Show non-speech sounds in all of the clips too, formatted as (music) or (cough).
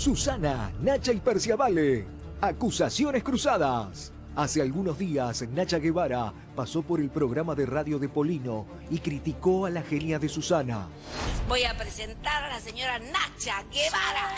Susana, Nacha y Perciavale. Acusaciones cruzadas. Hace algunos días, Nacha Guevara pasó por el programa de radio de Polino y criticó a la genia de Susana. Voy a presentar a la señora Nacha Guevara.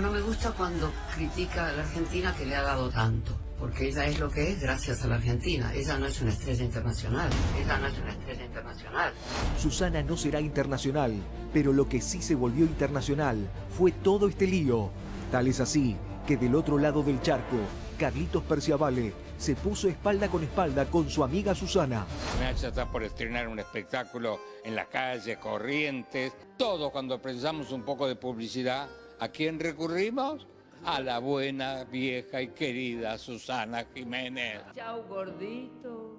No me gusta cuando critica a la Argentina que le ha dado tanto, porque ella es lo que es gracias a la Argentina. Ella no es una estrella internacional. Ella no es una estrella internacional. Susana no será internacional, pero lo que sí se volvió internacional fue todo este lío. Tal es así que del otro lado del charco, Carlitos Perciavale se puso espalda con espalda con su amiga Susana. Nacha está por estrenar un espectáculo en la calle, Corrientes. Todos cuando precisamos un poco de publicidad, ¿a quién recurrimos? A la buena, vieja y querida Susana Jiménez. Chau gordito,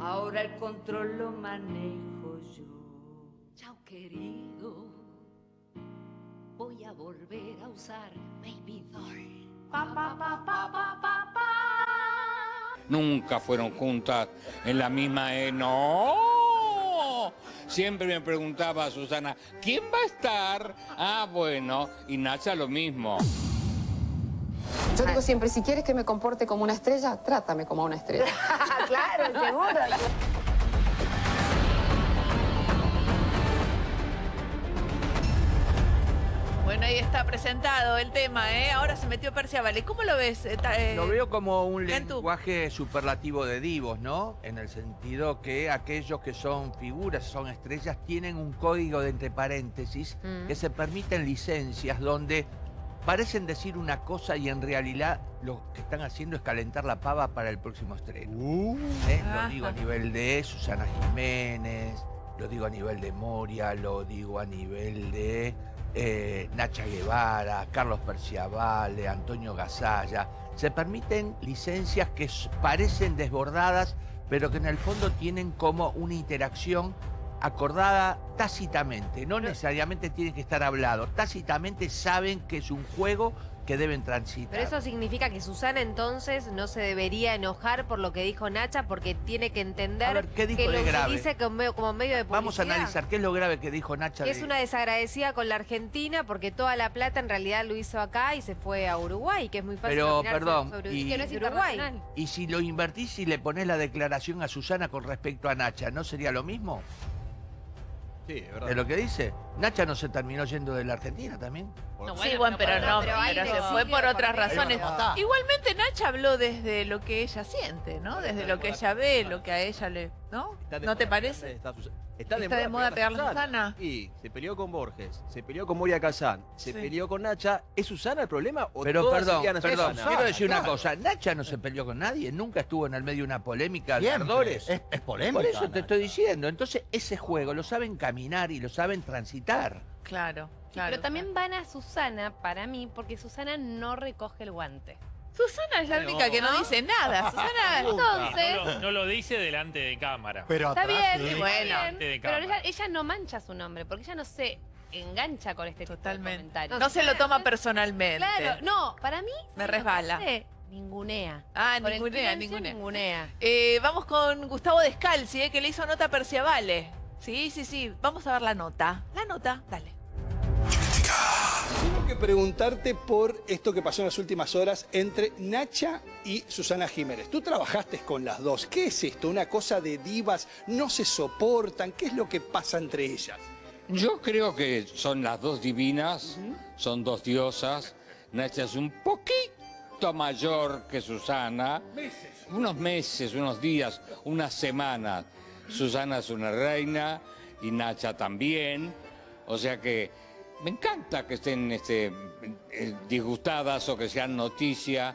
ahora el control lo manejo yo. Chau querido, voy a volver a usar Baby Doll. Pa, pa, pa, pa, pa, pa, pa. Nunca fueron juntas en la misma... E. ¡No! Siempre me preguntaba Susana, ¿quién va a estar? Ah, bueno, y Nacha lo mismo. Yo digo siempre, si quieres que me comporte como una estrella, trátame como una estrella. (laughs) claro, seguro. Bueno, ahí está presentado el tema, ¿eh? Ahora se metió Perciavale. ¿Cómo lo ves? eh, eh, Lo veo como un lenguaje superlativo de divos, ¿no? En el sentido que aquellos que son figuras, son estrellas, tienen un código de entre paréntesis Mm. que se permiten licencias donde parecen decir una cosa y en realidad lo que están haciendo es calentar la pava para el próximo estreno. ¿Eh? Ajá. Lo digo a nivel de Susana Jiménez, lo digo a nivel de Moria, lo digo a nivel de eh, Nacha Guevara, Carlos Perciavale, Antonio Gasalla. Se permiten licencias que parecen desbordadas, pero que en el fondo tienen como una interacción acordada tácitamente. No necesariamente tiene que estar hablado. Tácitamente saben que es un juego que deben transitar. Pero eso significa que Susana entonces no se debería enojar por lo que dijo Nacha porque tiene que entender ver, ¿qué dijo que lo que grave? dice como, como medio de publicidad. Vamos a analizar qué es lo grave que dijo Nacha. Que es una desagradecida con la Argentina porque toda la plata en realidad lo hizo acá y se fue a Uruguay, que es muy fácil Pero, perdón, sobre y- que no es Uruguay. Y si lo invertís y le pones la declaración a Susana con respecto a Nacha, ¿no sería lo mismo? Sí, es verdad. ¿De lo que dice? Nacha no se terminó yendo de la Argentina también. Sí, bueno, pero no, pero se fue por otras razones. Igualmente Nacha habló desde lo que ella siente, ¿no? Desde lo que ella ve, lo que a ella le... ¿No? De ¿No te parece? Está, Sus- ¿Está de moda pegarle a Susana? Y se peleó con Borges, se peleó con Moria Kazán, se Sí. peleó con Nacha. ¿Es Susana el problema o Pero perdón, perdón, Susana? quiero decir una cosa. Nacha no se peleó con nadie, nunca estuvo en el medio de una polémica de. Es, es polémica. Por eso te Nacha. estoy diciendo. Entonces, ese juego lo saben caminar y lo saben transitar. Claro, claro. pero también van a Susana para mí porque Susana no recoge el guante. Susana es la única que no, dice nada. (laughs) Susana... Entonces, No lo, no lo dice delante de cámara. Pero está atrás, bien, sí. está Bueno, bien, pero cámara. ella, ella no mancha su nombre porque ella no se engancha con este tipo de Totalmente. comentarios. No se lo toma personalmente. Claro, no, para mí Me ¿sabes lo que resbala. hace? Ningunea. Ah, Por ningunea, ningunea. ningunea. Eh, vamos con Gustavo Descalzi, eh, que le hizo nota a Perciavale. Sí, sí, sí. Vamos a ver la nota. La nota, dale. Tengo que preguntarte por esto que pasó en las últimas horas entre Nacha y Susana Jiménez. Tú trabajaste con las dos. ¿Qué es esto? ¿Una cosa de divas? ¿No se soportan? ¿Qué es lo que pasa entre ellas? Yo creo que son las dos divinas, son dos diosas. Nacha es un poquito mayor que Susana. Unos meses, unos días, unas semanas. Susana es una reina y Nacha también. O sea que me encanta que estén este, eh, disgustadas o que sean noticia.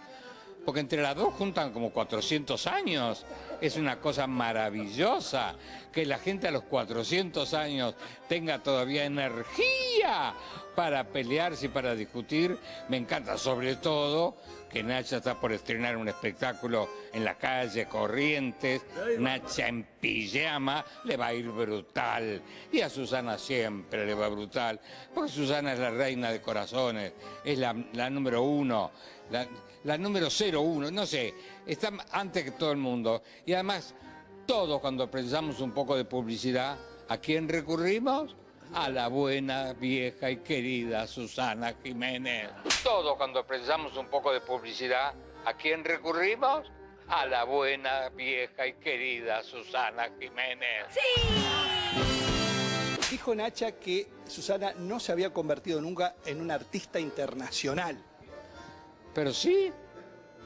Porque entre las dos juntan como 400 años. Es una cosa maravillosa que la gente a los 400 años tenga todavía energía para pelearse y para discutir. Me encanta sobre todo que Nacha está por estrenar un espectáculo en la calle Corrientes. Nacha en pijama le va a ir brutal. Y a Susana siempre le va brutal. Porque Susana es la reina de corazones. Es la, número uno. La, la número 01, no sé, está antes que todo el mundo. Y además, todos cuando precisamos un poco de publicidad, ¿a quién recurrimos? A la buena, vieja y querida Susana Jiménez. Todos cuando precisamos un poco de publicidad, ¿a quién recurrimos? A la buena, vieja y querida Susana Jiménez. Dijo Nacha que Susana no se había convertido nunca en una artista internacional. Pero sí.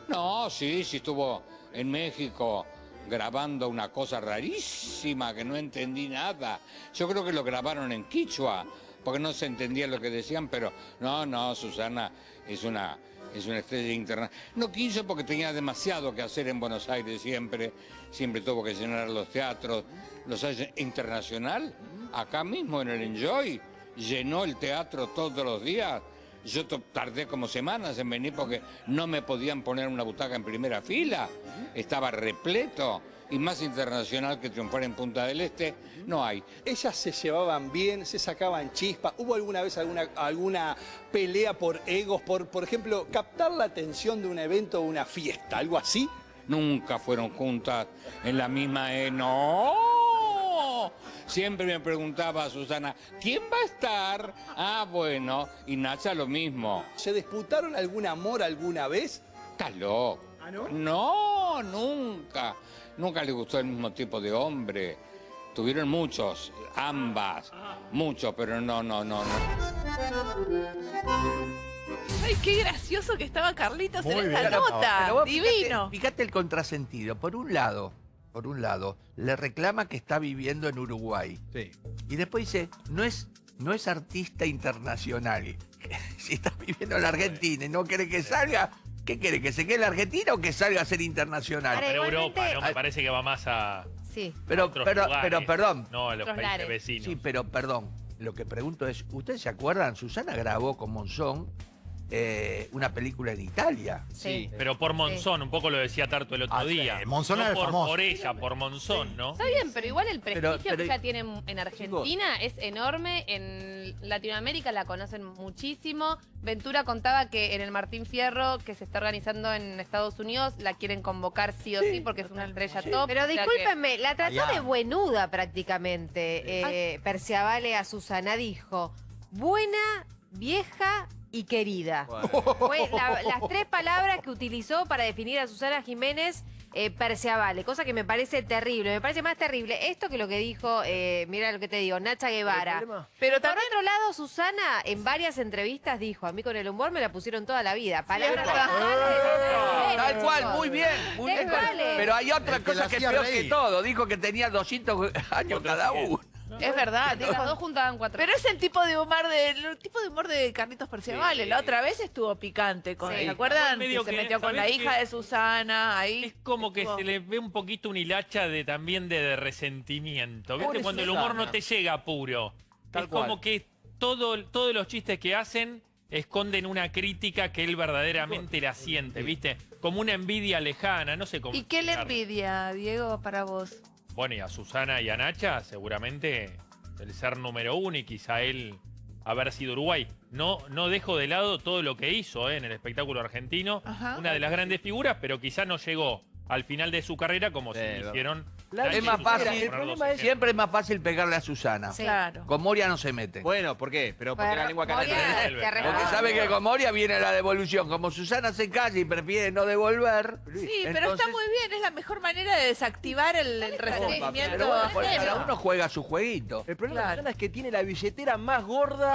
No, sí, sí estuvo en México grabando una cosa rarísima que no entendí nada. Yo creo que lo grabaron en Quichua, porque no se entendía lo que decían, pero no, no, Susana es una, es una estrella internacional. No quiso porque tenía demasiado que hacer en Buenos Aires siempre, siempre tuvo que llenar los teatros. Los hay internacional, acá mismo en el Enjoy, llenó el teatro todos los días. Yo tardé como semanas en venir porque no me podían poner una butaca en primera fila. Estaba repleto. Y más internacional que triunfar en Punta del Este, no hay. Ellas se llevaban bien, se sacaban chispas. ¿Hubo alguna vez alguna, alguna pelea por egos, por, por ejemplo, captar la atención de un evento o una fiesta, algo así? Nunca fueron juntas en la misma... E. ¡No! Siempre me preguntaba Susana, ¿quién va a estar? Ah, bueno. Y Nacha lo mismo. ¿Se disputaron algún amor alguna vez? ¿Estás loco? ¿Ah, no? No, nunca. Nunca le gustó el mismo tipo de hombre. Tuvieron muchos, ambas, muchos, pero no, no, no, no. Ay, qué gracioso que estaba Carlitos en esta nota. pero vos Divino. Fíjate, fíjate el contrasentido. Por un lado, por un lado, le reclama que está viviendo en Uruguay. Sí. Y después dice, no es, no es artista internacional. (laughs) si está viviendo en la Argentina y no quiere que salga, ¿qué quiere? ¿Que se quede en la Argentina o que salga a ser internacional? Ahora, Pero Europa, ¿no? Me parece que va más a Sí. Pero, otros pero, lugares, pero, perdón. No, a los países lares. vecinos. Sí, pero perdón. Lo que pregunto es, ¿ustedes se acuerdan? Susana grabó con Monzón eh, una película en Italia. Sí. Pero por Monzón, un poco lo decía Tarto el otro Ah, sí, día. Monzón no era el por, famoso. por ella, por Monzón, ¿no? Está bien, pero igual el prestigio Pero- pero- que ella tiene en- en Argentina es enorme. En Latinoamérica la conocen muchísimo. Ventura contaba que en el Martín Fierro, que se está organizando en Estados Unidos, la quieren convocar sí o sí, porque es una estrella top. Pero discúlpenme, la trató Allá. de buenuda prácticamente. Eh, Perciavale a Susana dijo, buena, vieja y querida. Fue la- las tres palabras que utilizó para definir a Susana Jiménez eh, Perciavale, cosa que me parece terrible. Me parece más terrible esto que lo que dijo, eh, mira lo que te digo, Nacha Guevara. Pero Por también otro lado, Susana en varias entrevistas dijo, a mí con el humor me la pusieron toda la vida. Palabras textuales. Tal cual, muy bien. Muy bien. Pero hay otra El que la cosa que es hacía peor que reír. todo. Dijo que tenía 200 años cada uno. Es verdad, digo, Las dos juntaban cuatro. Pero es el tipo de humor de el tipo de humor de Carlitos Perciavale. Sí. La otra vez estuvo picante con, Sí. ¿se acuerdan? Medio que se que, metió con la ¿sabés hija de Susana, ahí. Es como que se le ve un poquito un hilacha de también de, de resentimiento. ¿Viste? Pobre Cuando el humor no te llega puro. Tal es como que todo, todos los chistes que hacen esconden una crítica que él verdaderamente la siente, ¿viste? Como una envidia lejana, no sé cómo. ¿Y qué le envidia, Diego, para vos? Bueno, y a Susana y a Nacha, seguramente el ser número uno y quizá él haber sido Uruguay. No, no dejo de lado todo lo que hizo ¿eh? en el espectáculo argentino. Ajá. Una de las grandes figuras, pero quizá no llegó al final de su carrera como Sí, se verdad. hicieron. Claro, Es más fácil. el problema es- Siempre es más fácil pegarle a Susana. Sí. Claro. Con Moria no se mete. Bueno, ¿por qué? Pero porque Pero la lengua Moria te Porque sabe que con Moria viene la devolución. Como Susana se calla y prefiere no devolver. Sí, pero está muy bien, es la mejor manera de desactivar el, el resentimiento. Pero bueno, ajeno. cada uno juega su jueguito. El problema Claro. de Susana es que tiene la billetera más gorda.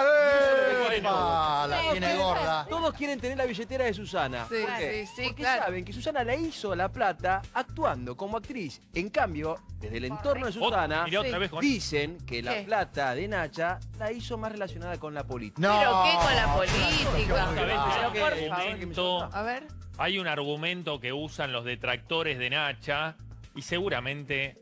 Ah, la Todos tiene quieren- gorda. Todos quieren tener la billetera de Susana. Sí, ¿Por qué? sí, sí, Porque claro. saben que Susana la hizo la plata actuando como actriz. En cambio, desde el entorno de Susana, mirá otra vez con- dicen que la ¿Qué? plata de Nacha la hizo más relacionada con la política. No. Pero qué con la política. Otra vez hay Pero un favor. argumento- A ver. Hay un argumento que usan los detractores de Nacha y seguramente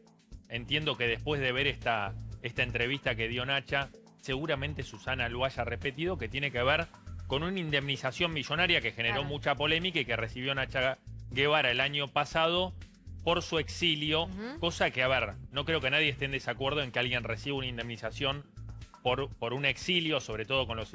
entiendo que después de ver esta, esta entrevista que dio Nacha, seguramente Susana lo haya repetido, que tiene que ver con una indemnización millonaria que generó Claro. mucha polémica y que recibió Nacha Guevara el año pasado por su exilio, cosa que, a ver, no creo que nadie esté en desacuerdo en que alguien reciba una indemnización por, por un exilio, sobre todo con lo,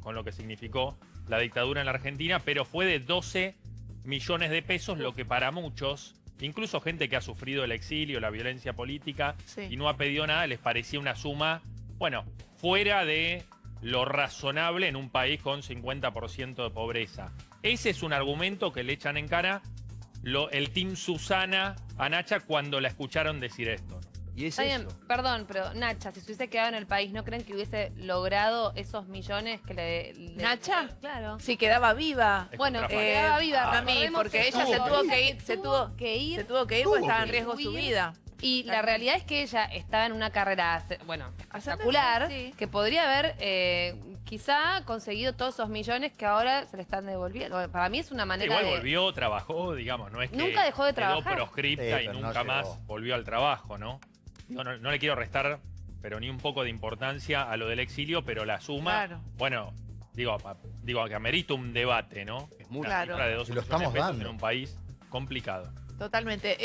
con lo que significó la dictadura en la Argentina, pero fue de 12 millones de pesos, lo que para muchos, incluso gente que ha sufrido el exilio, la violencia política Sí. y no ha pedido nada, les parecía una suma Bueno, fuera de lo razonable en un país con 50% de pobreza. Ese es un argumento que le echan en cara lo- el Team Susana a Nacha cuando la escucharon decir esto. Y es Está bien, perdón, pero Nacha, si se hubiese quedado en el país, ¿no creen que hubiese logrado esos millones que le... le- ¿Nacha? Claro. Sí, quedaba viva. Bueno, quedaba viva. a mí, recordemos porque que ella se tuvo tuvo que- ir, se tuvo que ir. se tuvo que ir porque estaba en riesgo su vida. Y la realidad es que ella estaba en una carrera, hace- bueno, espectacular, sí. que podría haber eh, quizá conseguido todos esos millones que ahora se le están devolviendo. Para mí es una manera Igual de... volvió, trabajó, digamos, no es que Nunca dejó de trabajar. quedó proscripta Sí, y no nunca más volvió al trabajo, ¿no? Digo, no, no le quiero restar, pero ni un poco de importancia a lo del exilio, pero la suma, Claro. bueno, digo, pa- digo que amerita un debate, ¿no? Es mucho. Una Claro. de dos Y lo millones de estamos dando. en un país complicado. Totalmente.